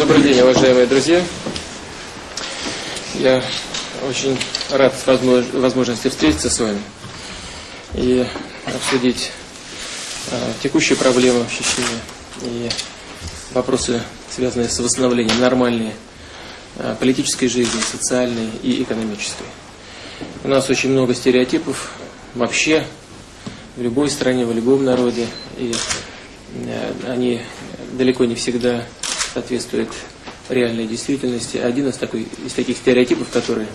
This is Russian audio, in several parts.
Добрый день, уважаемые друзья. Я очень рад возможности встретиться с вами и обсудить э, текущие проблемы в Чечне и вопросы, связанные с восстановлением нормальной э, политической жизни, социальной и экономической. У нас очень много стереотипов вообще в любой стране, в любом народе, и э, они далеко не всегда соответствует реальной действительности. Один из, такой, из таких стереотипов, который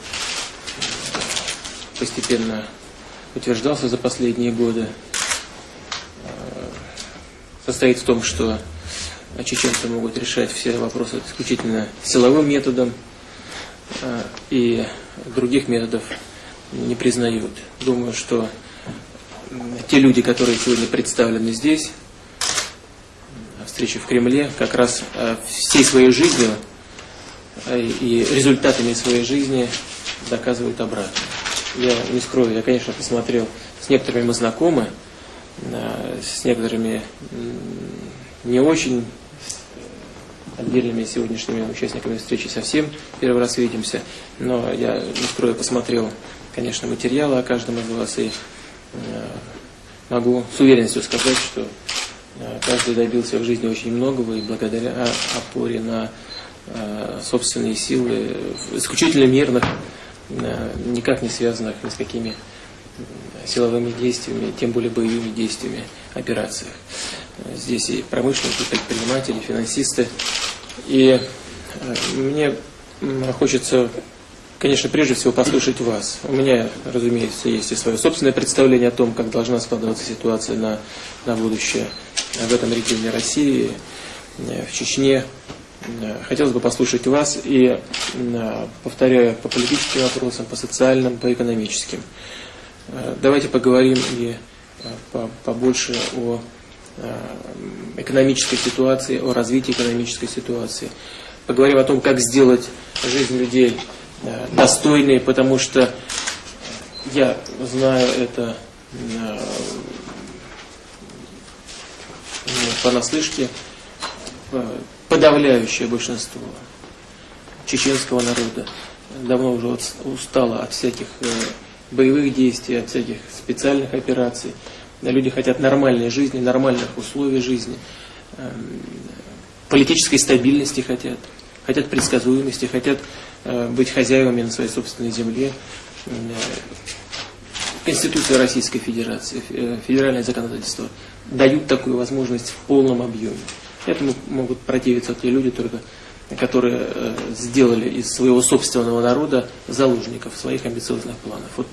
постепенно утверждался за последние годы, э, состоит в том, что чеченцы могут решать все вопросы исключительно силовым методом э, и других методов не признают. Думаю, что те люди, которые сегодня представлены здесь, встречи в Кремле, как раз э, всей своей жизнью э, и результатами своей жизни доказывают обратно. Я не скрою, я, конечно, посмотрел, с некоторыми мы знакомы, э, с некоторыми не очень, отдельными сегодняшними участниками встречи совсем первый раз видимся, но я не скрою, посмотрел, конечно, материалы о каждом из вас и могу с уверенностью сказать, что каждый добился в жизни очень многого и благодаря опоре на э, собственные силы, исключительно мирных, э, никак не связанных ни с какими силовыми действиями, тем более боевыми действиями, операциях. Здесь и промышленники, и предприниматели, и финансисты. И мне хочется, конечно, прежде всего послушать вас. У меня, разумеется, есть и свое собственное представление о том, как должна складываться ситуация на, на будущее в этом регионе России, в Чечне. Хотелось бы послушать вас и, повторяю, по политическим вопросам, по социальным, по экономическим. Давайте поговорим и побольше о экономической ситуации, о развитии экономической ситуации. Поговорим о том, как сделать жизнь людей достойной, потому что я знаю это понаслышке э, подавляющее большинство чеченского народа давно уже устало от всяких э, боевых действий, от всяких специальных операций. Люди хотят нормальной жизни, нормальных условий жизни, эм, политической стабильности хотят, хотят предсказуемости, хотят э, быть хозяевами на своей собственной земле. Конституция Российской Федерации, федеральное законодательство дают такую возможность в полном объеме. Этому могут противиться те люди только, которые э, сделали из своего собственного народа заложников своих амбициозных планов. Вот,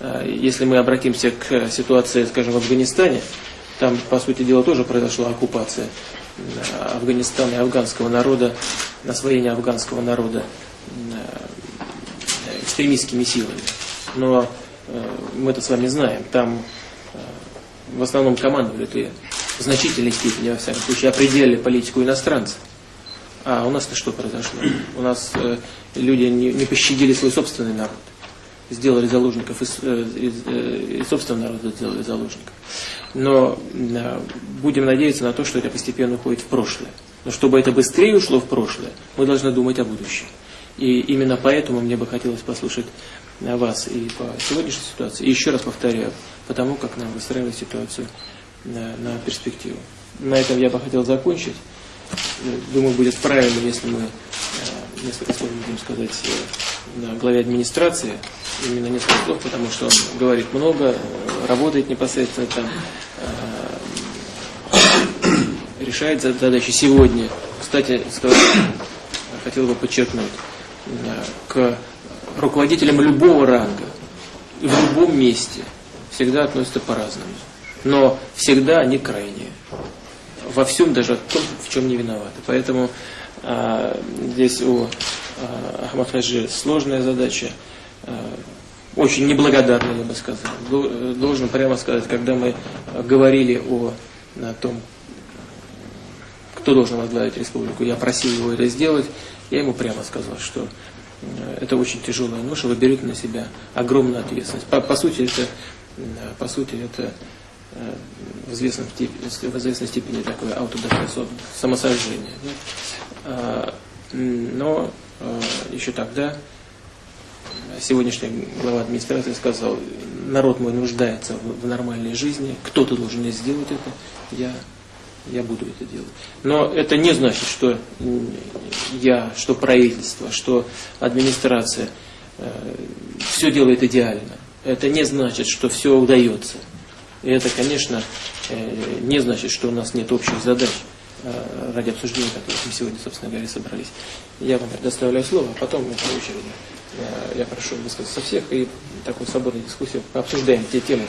э, если мы обратимся к ситуации, скажем, в Афганистане, там, по сути дела, тоже произошла оккупация э, Афганистана и афганского народа, освоение афганского народа экстремистскими силами. Но мы это с вами знаем. Там в основном командовали или в значительной степени, во всяком случае, определяли политику иностранцев. А у нас-то что произошло? У нас э, люди не, не пощадили свой собственный народ. Сделали заложников из, э, из, э, из собственного народа, сделали заложников. Но э, будем надеяться на то, что это постепенно уходит в прошлое. Но чтобы это быстрее ушло в прошлое, мы должны думать о будущем. И именно поэтому мне бы хотелось послушать вас и по сегодняшней ситуации. И еще раз повторяю, потому как нам выстраивать ситуацию на, на перспективу. На этом я бы хотел закончить. Думаю, будет правильно, если мы э, несколько слов будем сказать э, на главе администрации, именно несколько слов, потому что он говорит много, работает непосредственно там, э, решает задачи сегодня. Кстати, хотел бы подчеркнуть, к руководителям любого ранга, в любом месте всегда относятся по-разному. Но всегда они крайние. Во всем даже в том, в чем не виноваты. Поэтому а, здесь у а, Ахмад Хаджи сложная задача, а, очень неблагодарная, я бы сказал. Должен прямо сказать, когда мы говорили о, о том, кто должен возглавить республику, я просил его это сделать, я ему прямо сказал, что Э, это очень тяжелая ноша, вы берете на себя огромную ответственность. По, по сути, это, по сути, это э, в известной степени, в известной степени такое аутодафе, самосожжение. Да? Но э, еще тогда сегодняшний глава администрации сказал, народ мой нуждается в нормальной жизни, кто-то должен сделать это, я, я буду это делать. Но это не значит, что я, что правительство, что администрация э, все делает идеально. Это не значит, что все удается. И это, конечно, э, не значит, что у нас нет общих задач э, ради обсуждения которых мы сегодня, собственно говоря, собрались. Я вам предоставляю слово, а потом мы по очереди. Я прошу высказаться всех и такую свободную дискуссию обсуждаем те темы,